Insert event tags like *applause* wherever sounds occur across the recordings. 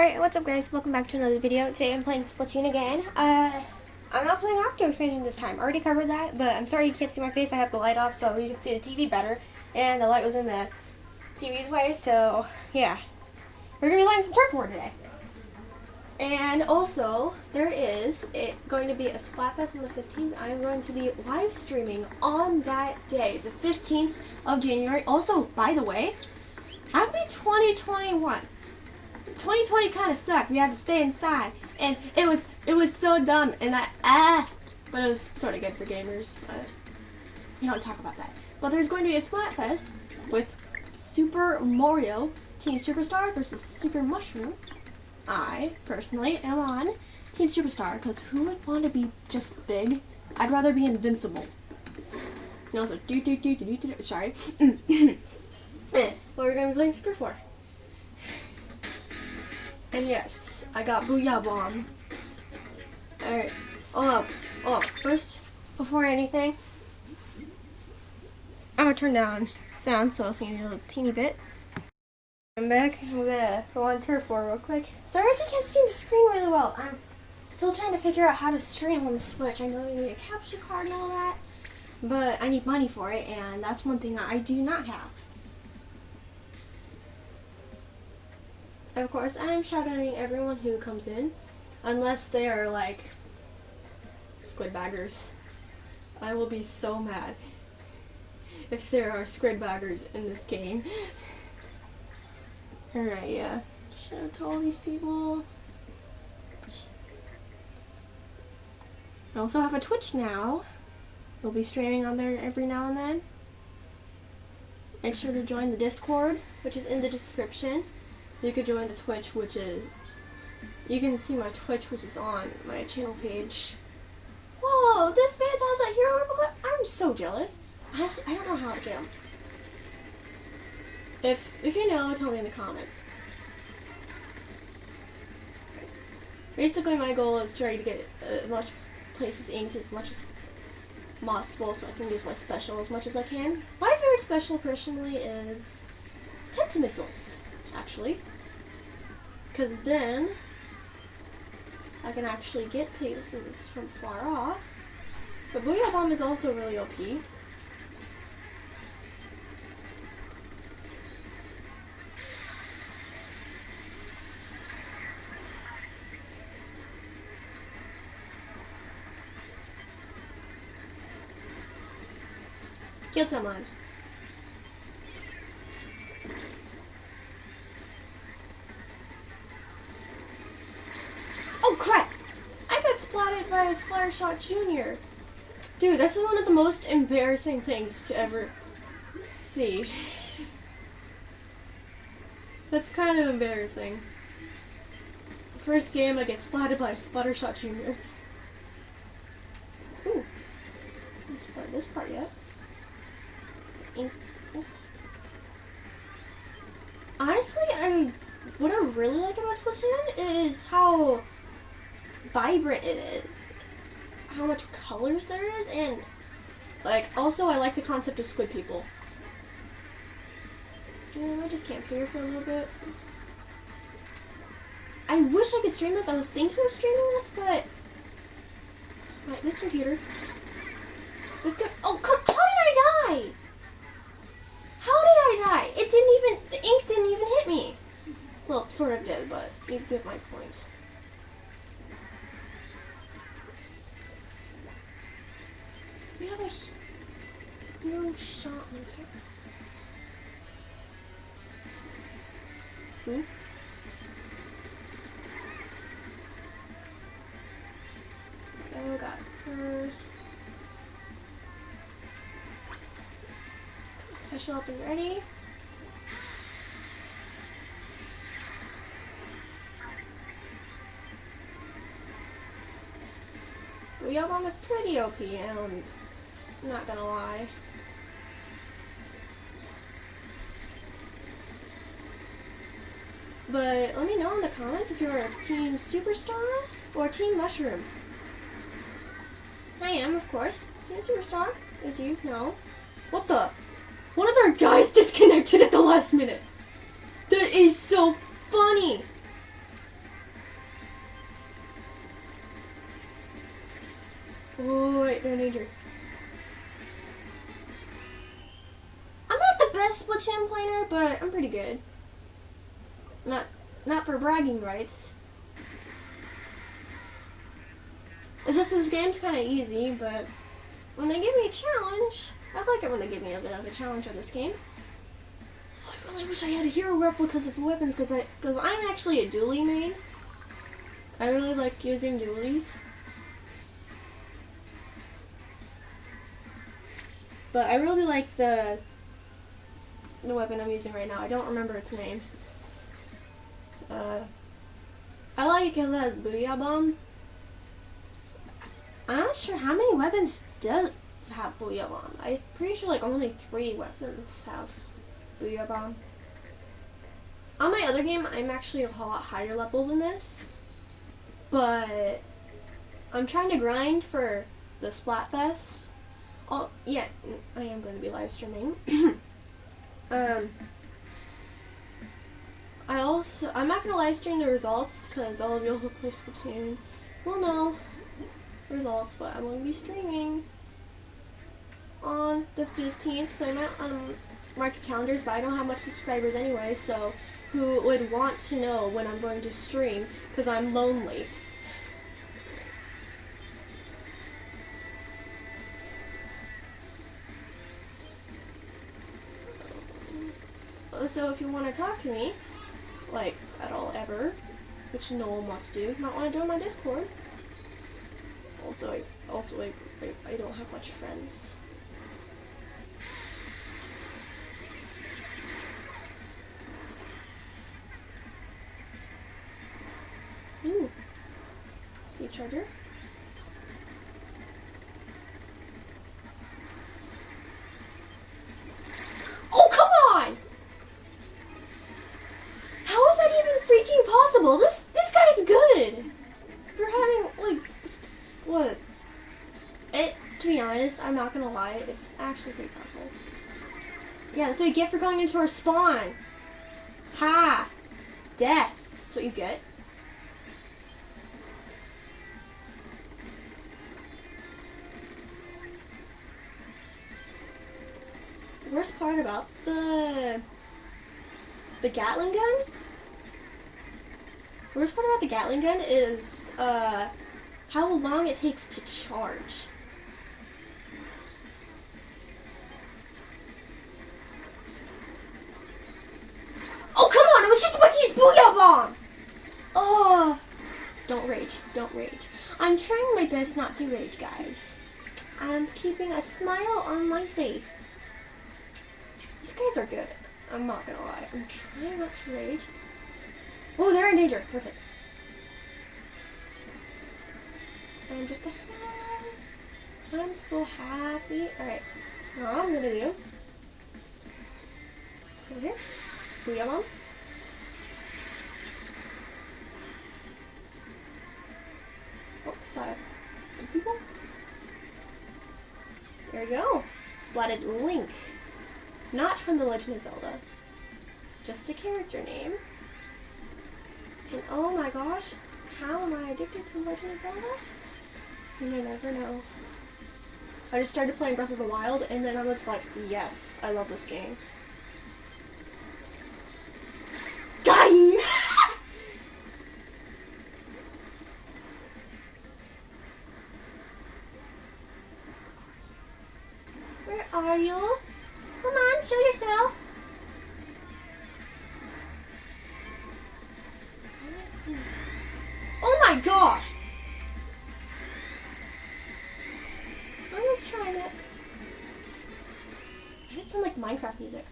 Alright, what's up guys? Welcome back to another video. Today I'm playing Splatoon again. Uh, I'm not playing Octo Expansion this time. I already covered that, but I'm sorry you can't see my face. I have the light off so you can see the TV better. And the light was in the TV's way, so yeah. We're going to be playing some Turf War today. And also, there is it going to be a Splatfest on the 15th. I'm going to be live streaming on that day, the 15th of January. Also, by the way, happy 2021. 2020 kind of sucked. We had to stay inside, and it was it was so dumb. And I ah, but it was sort of good for gamers. But we don't talk about that. But there's going to be a Splatfest with Super Mario Team Superstar versus Super Mushroom. I personally am on Team Superstar because who would want to be just big? I'd rather be invincible. And also, do do do do do do. Sorry. *coughs* eh, what we're gonna be playing Super 4. And yes, I got Booyah Bomb. Alright, oh, oh, first, before anything, I'm gonna turn down sound so I'll see you a little teeny bit. I'm back. I'm gonna go on Turf War real quick. Sorry if you can't see the screen really well. I'm still trying to figure out how to stream on the Switch. I know you need a capture card and all that, but I need money for it, and that's one thing I do not have. Of course, I am shoutouting everyone who comes in, unless they are like squid baggers. I will be so mad if there are squid baggers in this game. Alright, yeah. Shout out to all these people. I also have a Twitch now. We'll be streaming on there every now and then. Make sure to join the Discord, which is in the description you could join the Twitch, which is, you can see my Twitch, which is on my channel page. Whoa, this man has a hero? I'm so jealous. I, I don't know how to get him. If, if you know, tell me in the comments. Basically, my goal is trying to get as much places inked as much as possible so I can use my special as much as I can. My favorite special, personally, is Tentamissiles actually. Because then I can actually get places from far off. But Booyah Bomb is also really OP. Killed someone. Splattershot Jr. Dude, that's one of the most embarrassing things to ever see. That's kind of embarrassing. First game I get splatted by Splattershot Jr. Ooh. This part, this part yet. Honestly, I what I really like about Splatoon is how vibrant it is. How much colors there is, and like also I like the concept of squid people. I just camp here for a little bit. I wish I could stream this. I was thinking of streaming this, but right, this computer. This co oh come how did I die? How did I die? It didn't even the ink didn't even hit me. Well, sort of did, but you get my point. Hero shot maker. Who? Oh god. First. Special up and ready. Booyah Bomb is pretty OP and not gonna lie. But let me know in the comments if you're a Team Superstar or Team Mushroom. I am, of course. Team Superstar, as you know. What the? One of our guys *laughs* disconnected at the last minute. That is so funny. Oh, wait, they're in danger. I'm not the best Splatoon planner, but I'm pretty good. Not, not for bragging rights. It's just this game's kind of easy, but when they give me a challenge, I like it when they give me a bit of a challenge on this game. I really wish I had a hero replicas of the weapons because I because I'm actually a dually main. I really like using dualies. But I really like the the weapon I'm using right now. I don't remember its name. Uh, I like it because Booyah Bomb. I'm not sure how many weapons does have Booyah Bomb. I'm pretty sure like only three weapons have Booyah Bomb. On my other game, I'm actually a lot higher level than this. But I'm trying to grind for the Splatfest. Oh, yeah, I am going to be live streaming. *coughs* um, I also, I'm not going to live stream the results because all of you who play Splatoon will know results, but I'm going to be streaming on the 15th, so I'm not on market calendars, but I don't have much subscribers anyway, so who would want to know when I'm going to stream, because I'm lonely. So if you want to talk to me, like, at all ever, which no one wants to do, might want to join my Discord. Also, I, also, I, I, I don't have much friends. I'm not gonna lie, it's actually pretty powerful. Yeah, that's what you get for going into our spawn. Ha! Death. That's what you get. The worst part about the the Gatling gun? The worst part about the Gatling gun is uh, how long it takes to charge. Don't rage. I'm trying my best not to rage, guys. I'm keeping a smile on my face. These guys are good. I'm not gonna lie. I'm trying not to rage. Oh, they're in danger. Perfect. I'm just a I'm so happy. Alright. Now I'm gonna do over here. Booyah bomb. People. There we go. Splatted Link. Not from The Legend of Zelda. Just a character name. And oh my gosh, how am I addicted to Legend of Zelda? You may never know. I just started playing Breath of the Wild and then I was like, yes, I love this game. Minecraft music.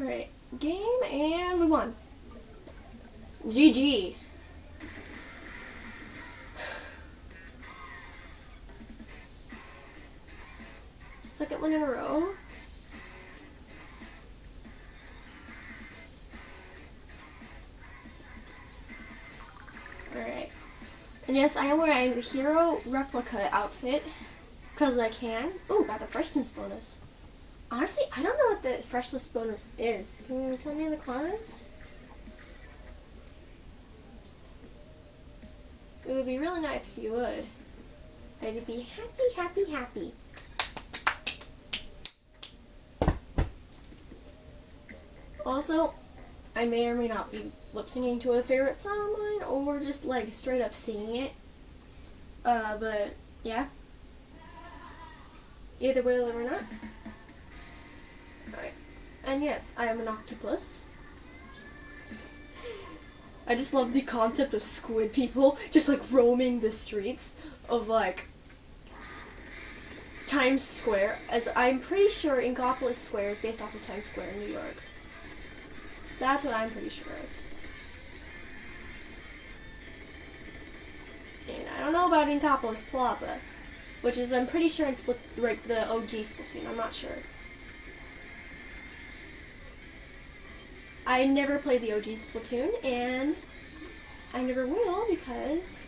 Alright, game and we won. GG. Second one in a row. Alright. And yes, I am wearing the hero replica outfit. Because I can. Ooh, got the freshness bonus. Honestly, I don't know what the freshness bonus is. Can you tell me in the comments? It would be really nice if you would. I'd be happy, happy, happy. Also, I may or may not be lip syncing to a favorite song of mine, or just like straight up singing it. Uh, but yeah. Either way, or not. Alright. And yes, I am an octopus. I just love the concept of squid people just like roaming the streets of like Times Square, as I'm pretty sure Inkopolis Square is based off of Times Square in New York. That's what I'm pretty sure of. And I don't know about Inkopolis Plaza, which is I'm pretty sure it's with like the OG Splatoon. I'm not sure. I never played the OG Splatoon, and I never will because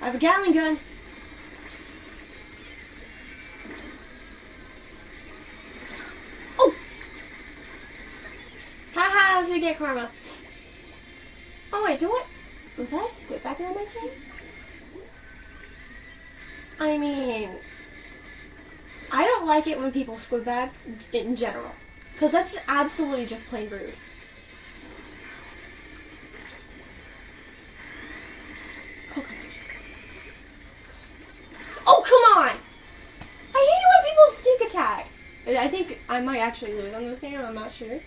I have a Gatling gun. Karma. Oh wait, do what? Was a squid back on my team? I mean, I don't like it when people squid back in general. Because that's absolutely just plain rude. Oh, come on! I hate it when people stick attack. I think I might actually lose on this game, I'm not sure.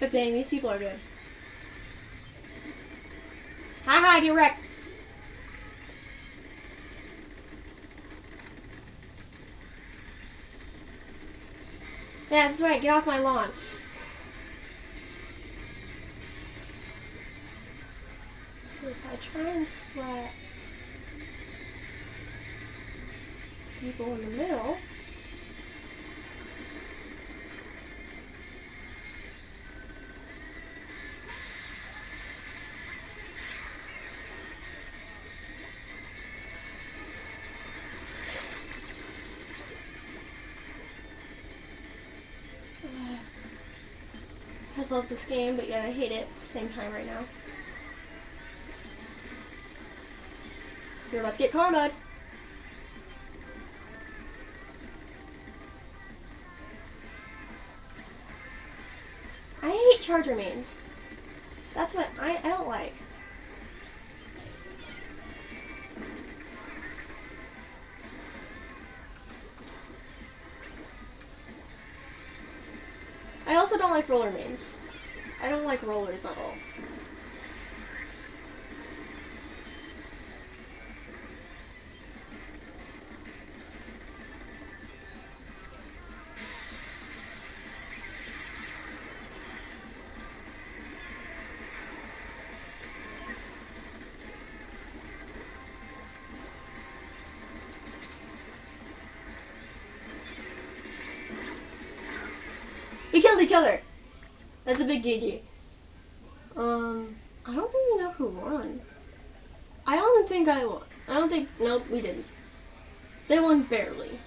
But dang, these people are good. Haha, get wrecked. Yeah, that's right, get off my lawn. So if I try and splat people in the middle, I love this game, but yet I hate it at the same time right now. You're about to get karma. I hate charger memes. That's what I, I don't like. Don't like rollers at all. We killed each other. That's a big GG. Um, I don't even know who won. I don't think I won. I don't think. Nope, we didn't. They won barely.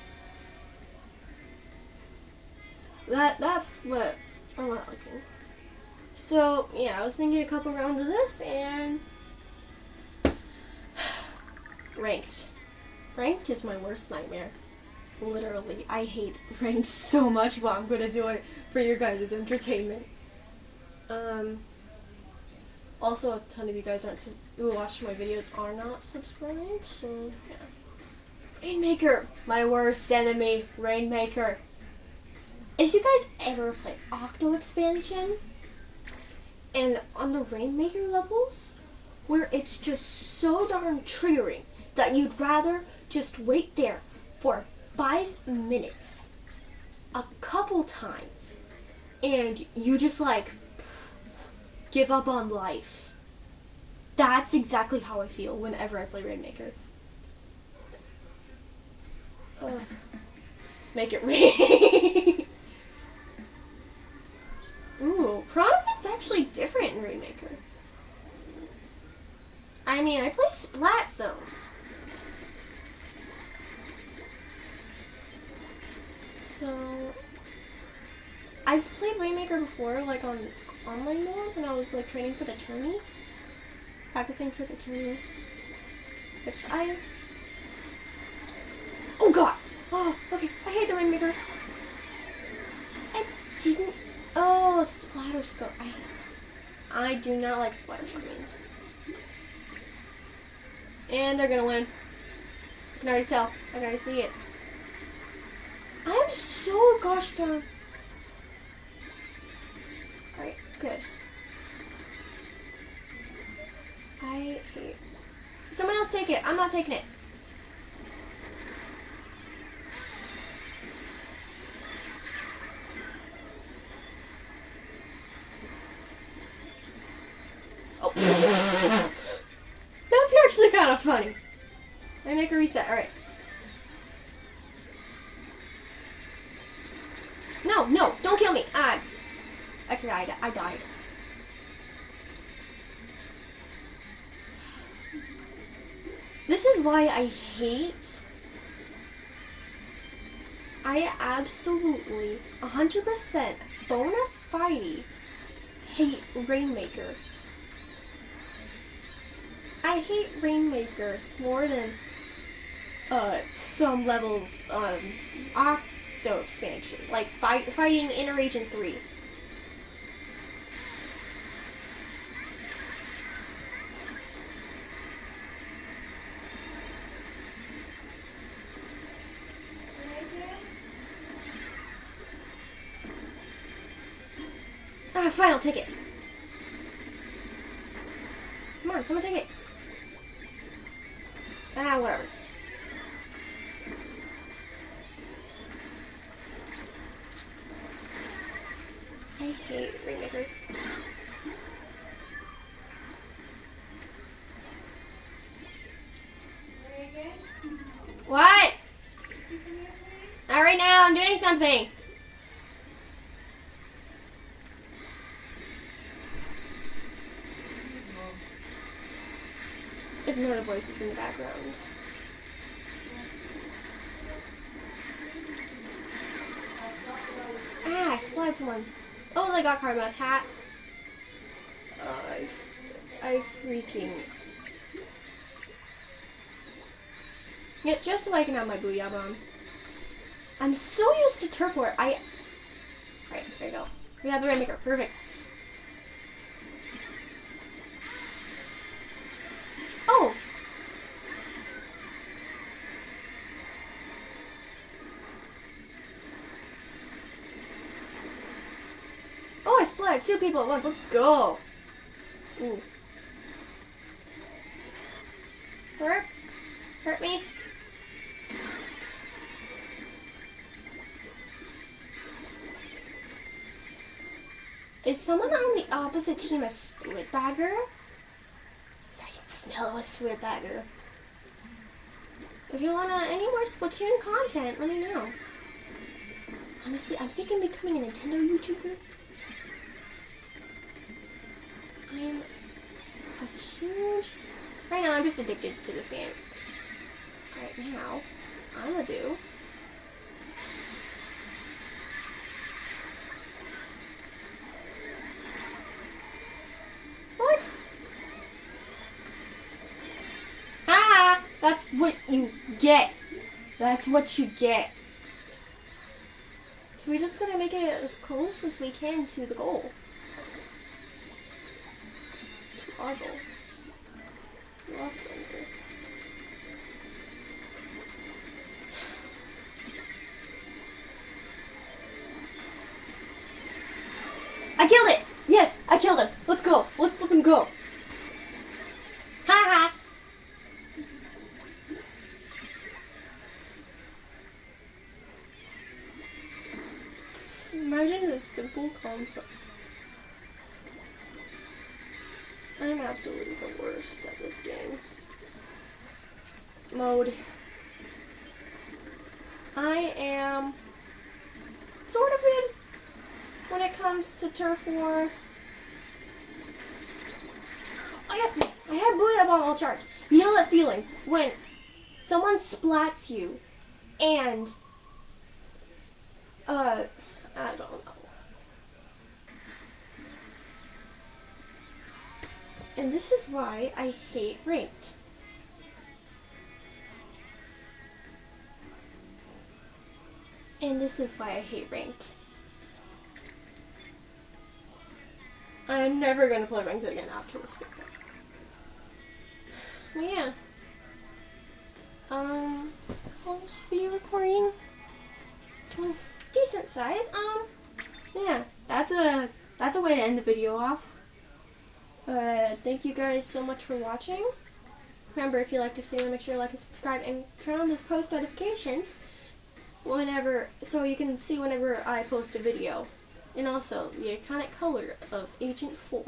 That that's what I'm not liking. So yeah, I was thinking a couple rounds of this and *sighs* ranked. Ranked is my worst nightmare. Literally, I hate *laughs* ranked so much, but I'm gonna do it for your guys' entertainment. Um. Also, a ton of you guys aren't who watch my videos are not subscribed, so yeah. Rainmaker, my worst enemy, Rainmaker. If you guys ever play Octo Expansion, and on the Rainmaker levels, where it's just so darn triggering that you'd rather just wait there for five minutes a couple times and you just like give up on life. That's exactly how I feel whenever I play Rainmaker. Ugh. Make it rain. *laughs* Ooh, Piranha actually different in Rainmaker. I mean, I play Splat Zones. So, I've played Rainmaker before, like on online mode when I was like training for the tourney, practicing for the tourney, which I. Oh God! Oh, okay. I hate the Rainmaker. I didn't. Oh, splatter scope. I. I do not like splatter means. And they're gonna win. I can already tell. I can already see it. I'm so gosh darn. Alright, good. I hate. Someone else take it. I'm not taking it. Oh. *laughs* That's actually kind of funny. I make a reset. Alright. No, no, don't kill me. I, Okay, I, I died. Why I hate. I absolutely, 100% bona fide hate Rainmaker. I hate Rainmaker more than uh, some levels um, Octo expansion, like fight, fighting Inner Agent 3. Fine, I'll take it. Come on, someone take it. Ah, whatever. I hate Rainmaker. What? Not right now, I'm doing something. Ignore the voices in the background. Ah, I splatted someone. Oh, they got karma. Hat. Uh, I, I freaking. Yeah, just so I can have my booyah bomb. I'm so used to turf war. I. Alright, there you go. We have the Rainmaker. Perfect. Oh! Two people at once. Let's go. Ooh. Hurt? Hurt me? Is someone on the opposite team a Squidbagger? I can smell a Squidbagger. If you want any more Splatoon content, let me know. Honestly, I'm thinking of becoming a Nintendo YouTuber. I'm a huge... Right now, I'm just addicted to this game. Right now, I'm gonna do... What? Ah! That's what you get. That's what you get. So we're just gonna make it as close as we can to the goal. We lost Ranger. I killed it! Yes, I killed him. Let's go. Let's fucking go. Ha ha. Imagine the simple concept. I'm absolutely the worst at this game. Mode. I am sort of good when it comes to turf war. I have, I have Booyah Bomb all charged. You know that feeling when someone splats you and, uh, I don't know. And this is why I hate ranked. And this is why I hate ranked. I'm never gonna play ranked again after this video. Well, yeah. Um, is the video recording? Twen- Decent size. Um, yeah, that's a that's a way to end the video off. Thank you guys so much for watching. Remember, if you like this video, make sure to like and subscribe and turn on those post notifications whenever, so you can see whenever I post a video. And also, the iconic color of Agent 4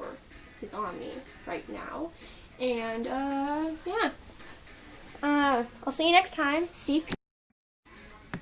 is on me right now. And, uh, yeah. Uh, I'll see you next time. CP.